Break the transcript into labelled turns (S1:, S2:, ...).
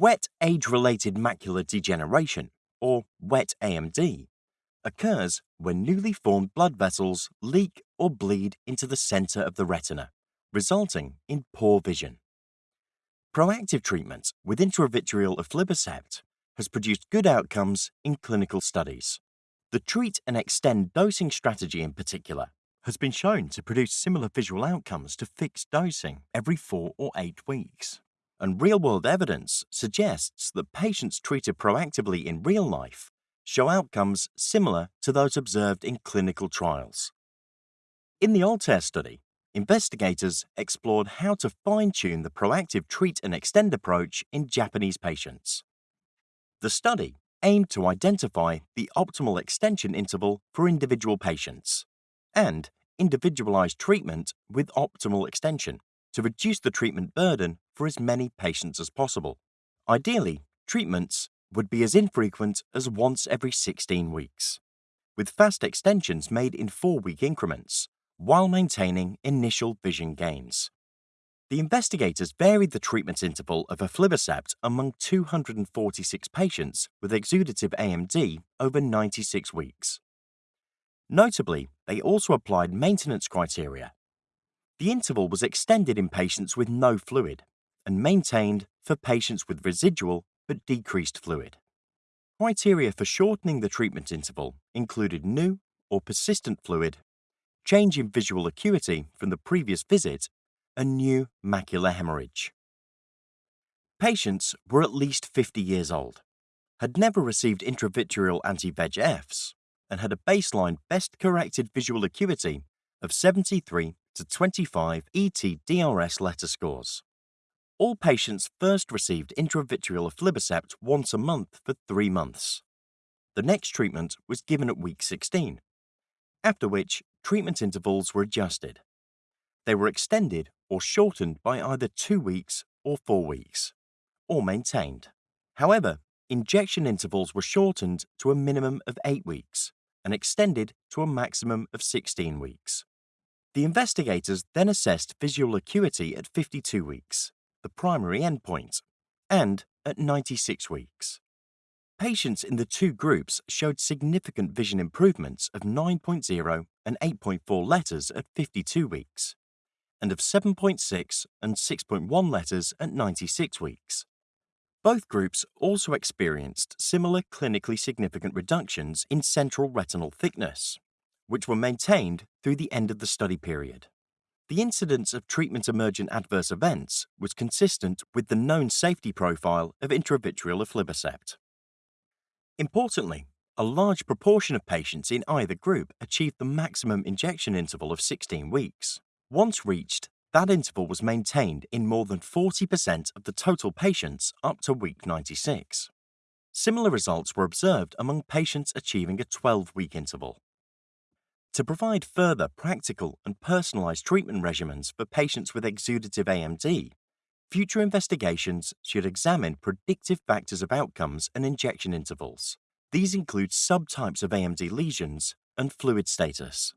S1: Wet age-related macular degeneration, or wet AMD, occurs when newly formed blood vessels leak or bleed into the center of the retina, resulting in poor vision. Proactive treatment with intravitreal aflibercept has produced good outcomes in clinical studies. The treat and extend dosing strategy in particular has been shown to produce similar visual outcomes to fixed dosing every four or eight weeks. And real-world evidence suggests that patients treated proactively in real life show outcomes similar to those observed in clinical trials. In the ALTAIR study, investigators explored how to fine-tune the proactive treat and extend approach in Japanese patients. The study aimed to identify the optimal extension interval for individual patients and individualized treatment with optimal extension to reduce the treatment burden for as many patients as possible. Ideally, treatments would be as infrequent as once every 16 weeks, with fast extensions made in four-week increments while maintaining initial vision gains. The investigators varied the treatment interval of aflibercept among 246 patients with exudative AMD over 96 weeks. Notably, they also applied maintenance criteria. The interval was extended in patients with no fluid and maintained for patients with residual but decreased fluid. Criteria for shortening the treatment interval included new or persistent fluid, change in visual acuity from the previous visit, a new macular hemorrhage. Patients were at least 50 years old, had never received intravitreal anti-VEGFs, and had a baseline best corrected visual acuity of 73 to 25 ETDRS letter scores. All patients first received intravitreal aflibercept once a month for three months. The next treatment was given at week 16, after which treatment intervals were adjusted. They were extended or shortened by either two weeks or four weeks, or maintained. However, injection intervals were shortened to a minimum of eight weeks and extended to a maximum of 16 weeks. The investigators then assessed visual acuity at 52 weeks, the primary endpoint, and at 96 weeks. Patients in the two groups showed significant vision improvements of 9.0 and 8.4 letters at 52 weeks, and of 7.6 and 6.1 letters at 96 weeks. Both groups also experienced similar clinically significant reductions in central retinal thickness, which were maintained through the end of the study period. The incidence of treatment emergent adverse events was consistent with the known safety profile of intravitreal aflibercept. Importantly, a large proportion of patients in either group achieved the maximum injection interval of 16 weeks. Once reached, that interval was maintained in more than 40% of the total patients up to week 96. Similar results were observed among patients achieving a 12-week interval. To provide further practical and personalized treatment regimens for patients with exudative AMD, future investigations should examine predictive factors of outcomes and injection intervals. These include subtypes of AMD lesions and fluid status.